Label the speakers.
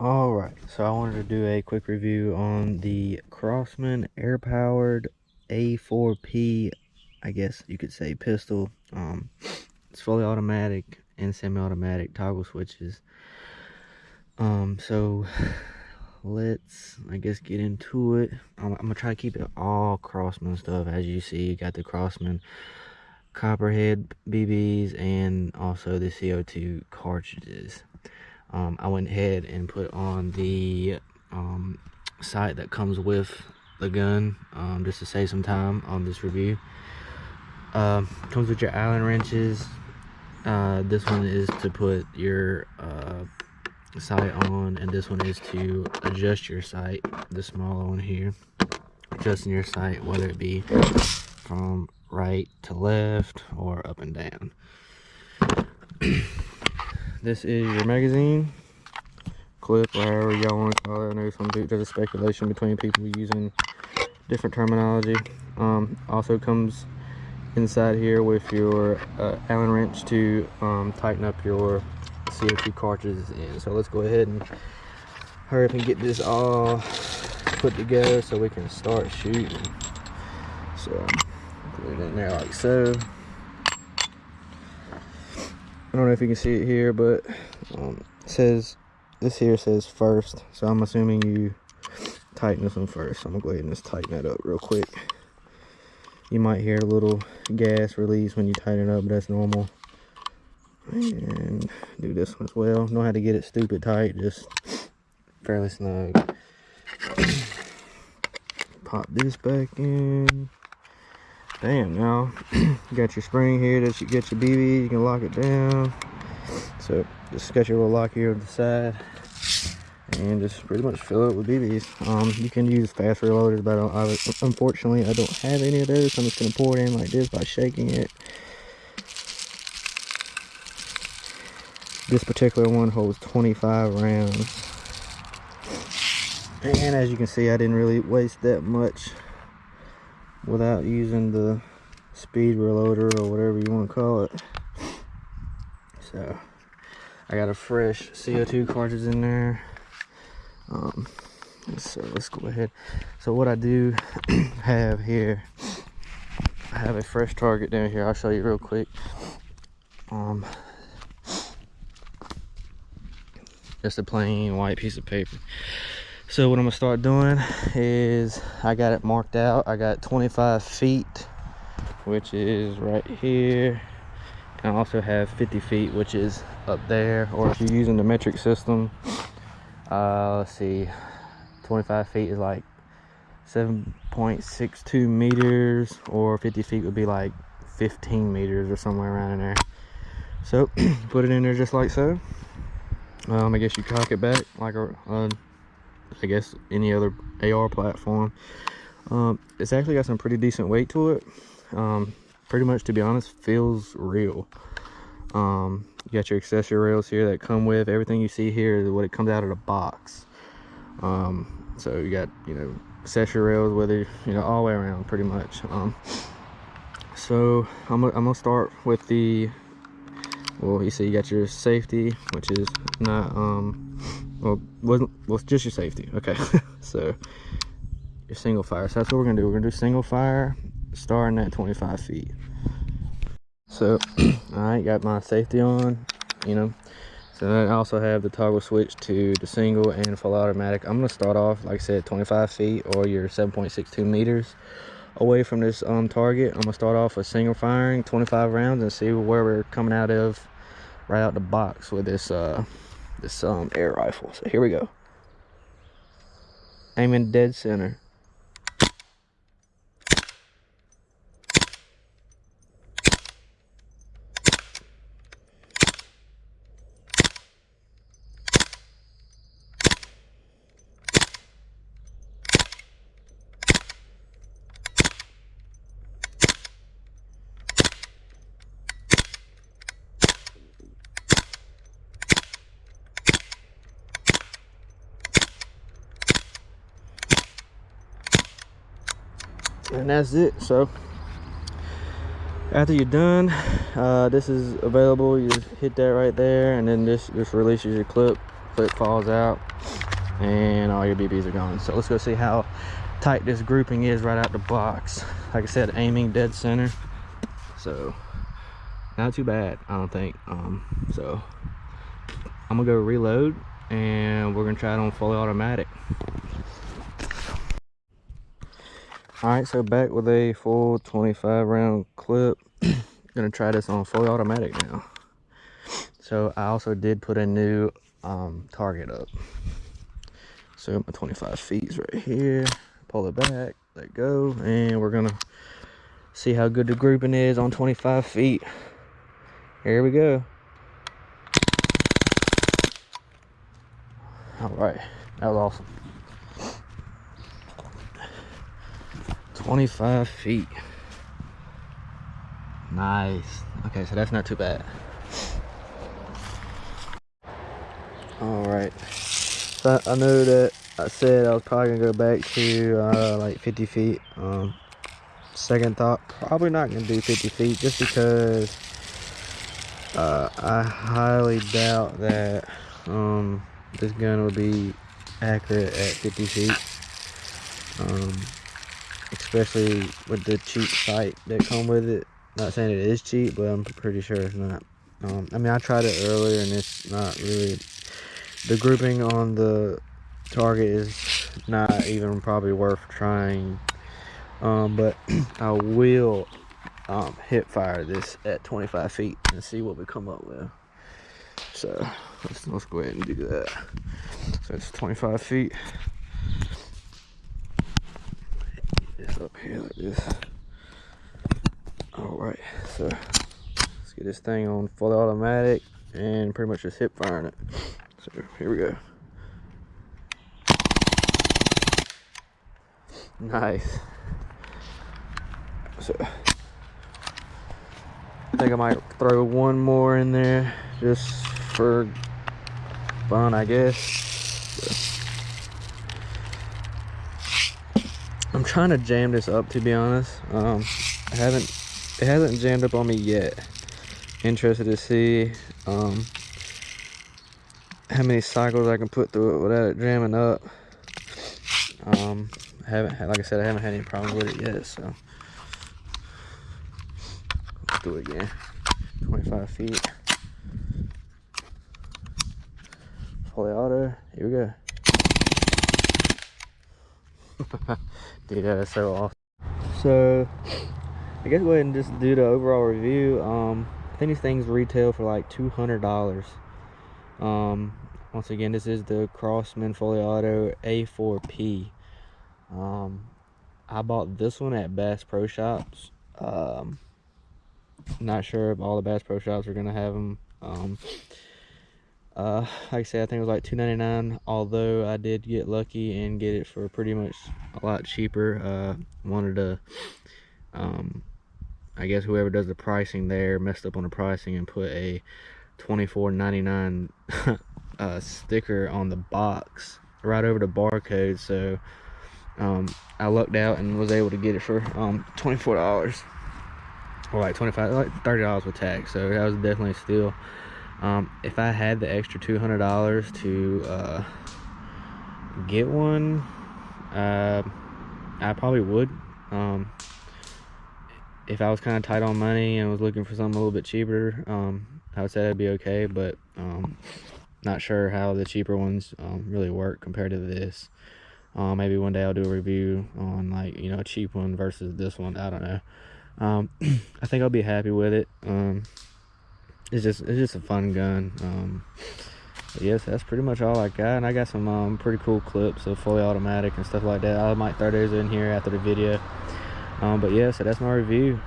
Speaker 1: all right so i wanted to do a quick review on the crosman air powered a4p i guess you could say pistol. Um it's fully automatic and semi-automatic toggle switches. Um so let's i guess get into it. I'm, I'm, gonna try to keep it all crosman stuff. As you see you got the crosman copperhead bbs and also the co2 cartridges um, I went ahead and put on the um, sight that comes with the gun um, just to save some time on this review. Uh, comes with your Allen wrenches. Uh, this one is to put your uh, sight on and this one is to adjust your sight, the smaller one here. Adjusting your sight whether it be from right to left or up and down. this is your magazine clip or however y'all want to call it. I know some there's a speculation between people using different terminology. Um, also comes inside here with your uh, Allen wrench to um, tighten up your CO2 cartridges in. So let's go ahead and hurry up and get this all put together so we can start shooting. So put it in there like so. I don't know if you can see it here, but um, it says, this here says first. So I'm assuming you tighten this one first. I'm gonna go ahead and just tighten that up real quick. You might hear a little gas release when you tighten it up, but that's normal. And do this one as well. Know how to get it stupid tight, just fairly snug. Pop this back in. Damn, now you got your spring here that you get your BB, you can lock it down. So just got your little lock here on the side and just pretty much fill it with BBs. Um, you can use fast reloaders, but I I, unfortunately I don't have any of those. So I'm just gonna pour it in like this by shaking it. This particular one holds 25 rounds. And as you can see, I didn't really waste that much without using the speed reloader or whatever you want to call it. So i got a fresh co2 cartridge in there. Um, so let's go ahead. So what i do have here i have a fresh target down here. I'll show you real quick. Um just a plain white piece of paper so what i'm gonna start doing is i got it marked out. I got 25 feet which is right here. And i also have 50 feet which is up there. Or if you're using the metric system uh let's see 25 feet is like 7.62 meters or 50 feet would be like 15 meters or somewhere around in there. So put it in there just like so. Um, I guess you cock it back like a, a I guess any other AR platform. Um, it's actually got some pretty decent weight to it. Um, pretty much, to be honest, feels real. Um, you got your accessory rails here that come with everything you see here is what it comes out of the box. Um, so you got, you know, accessory rails, whether, you know, all the way around pretty much. Um, so I'm, I'm gonna start with the, well, you see you got your safety, which is not, um, well wasn't well just your safety. Okay. So your single fire. So that's what we're gonna do. We're gonna do single fire starting at 25 feet. So all right got my safety on you know. So i also have the toggle switch to the single and full automatic. I'm to start off like i said 25 feet or your 7.62 meters away from this um target. I'm gonna start off with single firing 25 rounds and see where we're coming out of right out the box with this uh this um, air rifle. So here we go. Aiming dead center. And that's it. So after you're done uh, this is available. You hit that right there and then this just releases your clip. Clip falls out and all your bb's are gone. So let's go see how tight this grouping is right out the box. Like i said aiming dead center. So not too bad i don't think. Um so i'm gonna go reload and we're gonna try it on fully automatic all right so back with a full 25 round clip. Gonna try this on fully automatic now. So i also did put a new um, target up. So my 25 feet is right here. Pull it back let go and we're gonna see how good the grouping is on 25 feet. Here we go. All right that was awesome 25 feet. Nice. Okay so that's not too bad. All right so i know that i said i was probably gonna go back to uh, like 50 feet um second thought probably not gonna do 50 feet just because uh, i highly doubt that um this gun will be accurate at 50 feet. Um, especially with the cheap sight that come with it. Not saying it is cheap but i'm pretty sure it's not. Um, i mean i tried it earlier and it's not really the grouping on the target is not even probably worth trying. Um, but i will um, fire this at 25 feet and see what we come up with. So let's, let's go ahead and do that. So it's 25 feet this up here like this all right so let's get this thing on fully automatic and pretty much just hip firing it so here we go nice so I think I might throw one more in there just for fun, I guess. So. Trying to jam this up, to be honest. Um, I haven't, it hasn't jammed up on me yet. Interested to see um, how many cycles I can put through it without it jamming up. Um, I haven't had, like I said, I haven't had any problems with it yet, so let's do it again. 25 feet. fully auto. Here we go. Dude, that is so awesome. So, I guess go ahead and just do the overall review. Um, I think these things retail for like $200. Um, once again, this is the Crosman Fully Auto A4P. Um, I bought this one at Bass Pro Shops. Um, not sure if all the Bass Pro Shops are going to have them. Um, uh like i said i think it was like 2.99 although i did get lucky and get it for pretty much a lot cheaper. Uh wanted to um i guess whoever does the pricing there messed up on the pricing and put a 24.99 uh sticker on the box right over the barcode. So um i lucked out and was able to get it for um 24 dollars. Or like 25 like 30 dollars with tax. So that was definitely a steal um, if I had the extra $200 to uh, get one, uh, I probably would. Um, if I was kind of tight on money and was looking for something a little bit cheaper, um, I would say that'd be okay, but um, not sure how the cheaper ones um, really work compared to this. Uh, maybe one day I'll do a review on like, you know, a cheap one versus this one. I don't know. Um, I think I'll be happy with it. It's just it's just a fun gun. Um yes that's pretty much all i got. And i got some um, pretty cool clips of fully automatic and stuff like that. I might throw those in here after the video. Um but yeah so that's my review